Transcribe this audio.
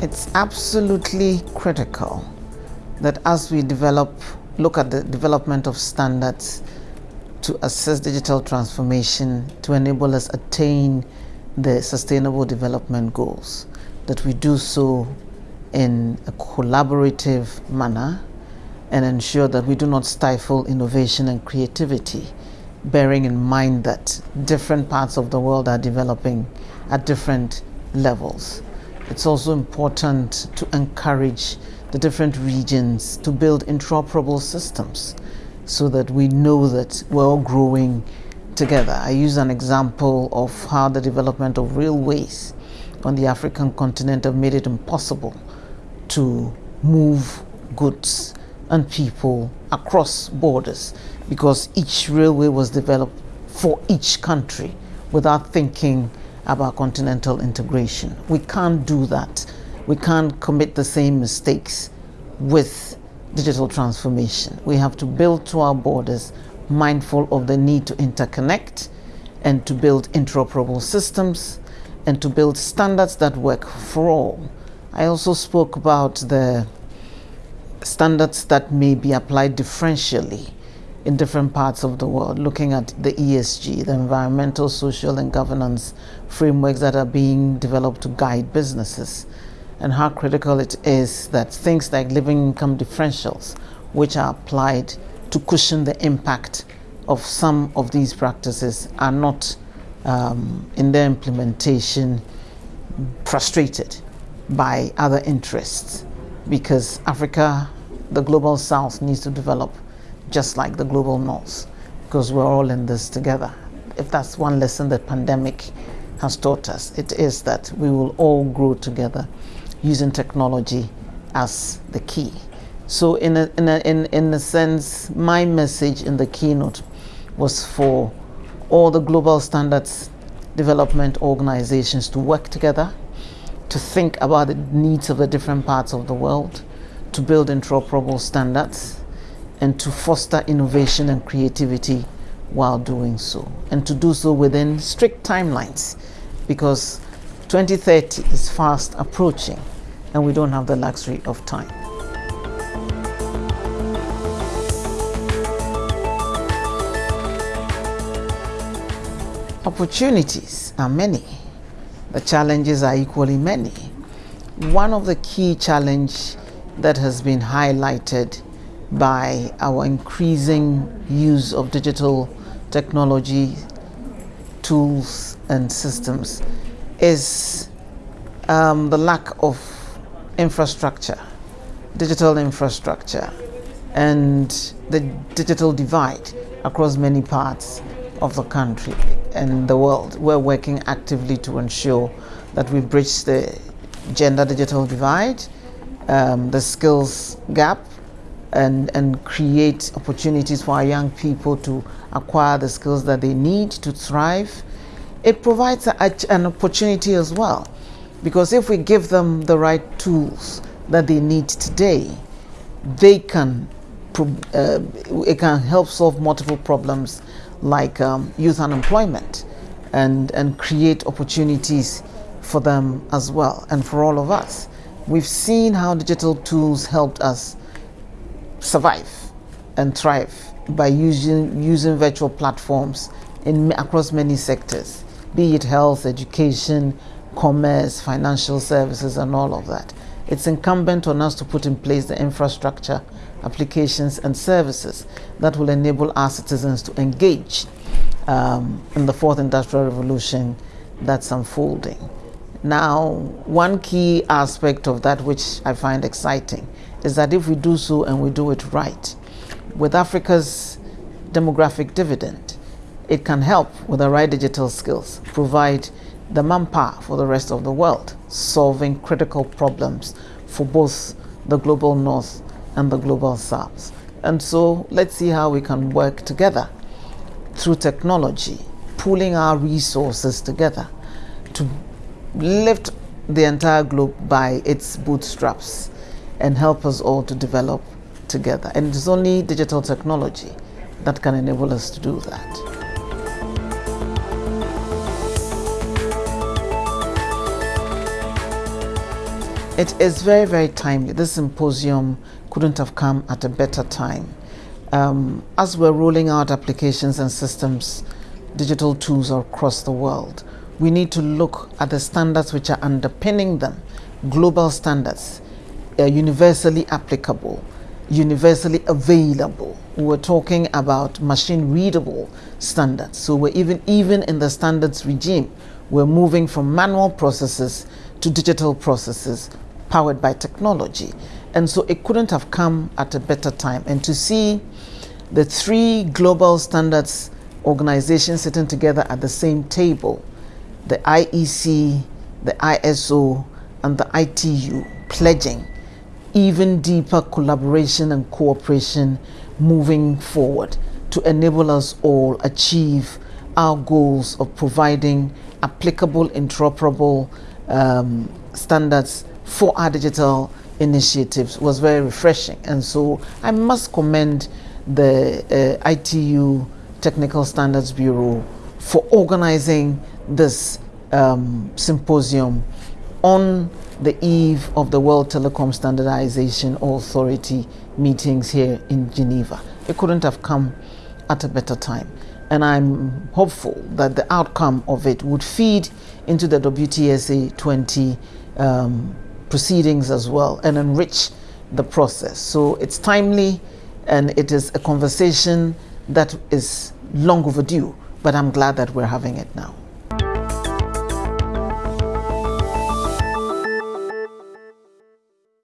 It's absolutely critical that as we develop, look at the development of standards to assess digital transformation to enable us attain the sustainable development goals, that we do so in a collaborative manner and ensure that we do not stifle innovation and creativity, bearing in mind that different parts of the world are developing at different levels. It's also important to encourage the different regions to build interoperable systems so that we know that we're all growing together. I use an example of how the development of railways on the African continent have made it impossible to move goods and people across borders because each railway was developed for each country without thinking about continental integration. We can't do that. We can't commit the same mistakes with digital transformation. We have to build to our borders, mindful of the need to interconnect and to build interoperable systems and to build standards that work for all. I also spoke about the standards that may be applied differentially in different parts of the world, looking at the ESG, the environmental, social, and governance frameworks that are being developed to guide businesses, and how critical it is that things like living income differentials, which are applied to cushion the impact of some of these practices, are not um, in their implementation frustrated by other interests. Because Africa, the global south, needs to develop just like the global north because we're all in this together. If that's one lesson the pandemic has taught us, it is that we will all grow together using technology as the key. So, in a, in, a, in, in a sense, my message in the keynote was for all the global standards development organizations to work together, to think about the needs of the different parts of the world, to build interoperable standards, and to foster innovation and creativity while doing so, and to do so within strict timelines because 2030 is fast approaching and we don't have the luxury of time. Opportunities are many. The challenges are equally many. One of the key challenge that has been highlighted by our increasing use of digital technology, tools, and systems is um, the lack of infrastructure, digital infrastructure, and the digital divide across many parts of the country and the world. We're working actively to ensure that we bridge the gender digital divide, um, the skills gap, and, and create opportunities for our young people to acquire the skills that they need to thrive. It provides a, an opportunity as well because if we give them the right tools that they need today, they can uh, it can help solve multiple problems like um, youth unemployment and and create opportunities for them as well and for all of us. We've seen how digital tools helped us survive and thrive by using using virtual platforms in across many sectors, be it health, education, commerce, financial services, and all of that. It's incumbent on us to put in place the infrastructure, applications, and services that will enable our citizens to engage um, in the fourth industrial revolution that's unfolding. Now, one key aspect of that which I find exciting is that if we do so and we do it right, with Africa's demographic dividend, it can help with the right digital skills, provide the manpower for the rest of the world, solving critical problems for both the global north and the global south. And so let's see how we can work together through technology, pooling our resources together to lift the entire globe by its bootstraps and help us all to develop together. And it's only digital technology that can enable us to do that. It is very, very timely. This symposium couldn't have come at a better time. Um, as we're rolling out applications and systems, digital tools across the world, we need to look at the standards which are underpinning them, global standards, uh, universally applicable, universally available. We're talking about machine readable standards. So we're even even in the standards regime, we're moving from manual processes to digital processes powered by technology. And so it couldn't have come at a better time. And to see the three global standards organizations sitting together at the same table the IEC, the ISO, and the ITU pledging even deeper collaboration and cooperation moving forward to enable us all achieve our goals of providing applicable, interoperable um, standards for our digital initiatives was very refreshing. And so I must commend the uh, ITU Technical Standards Bureau for organizing this um, symposium on the eve of the World Telecom Standardization Authority meetings here in Geneva. It couldn't have come at a better time. And I'm hopeful that the outcome of it would feed into the WTSA 20 um, proceedings as well and enrich the process. So it's timely and it is a conversation that is long overdue, but I'm glad that we're having it now.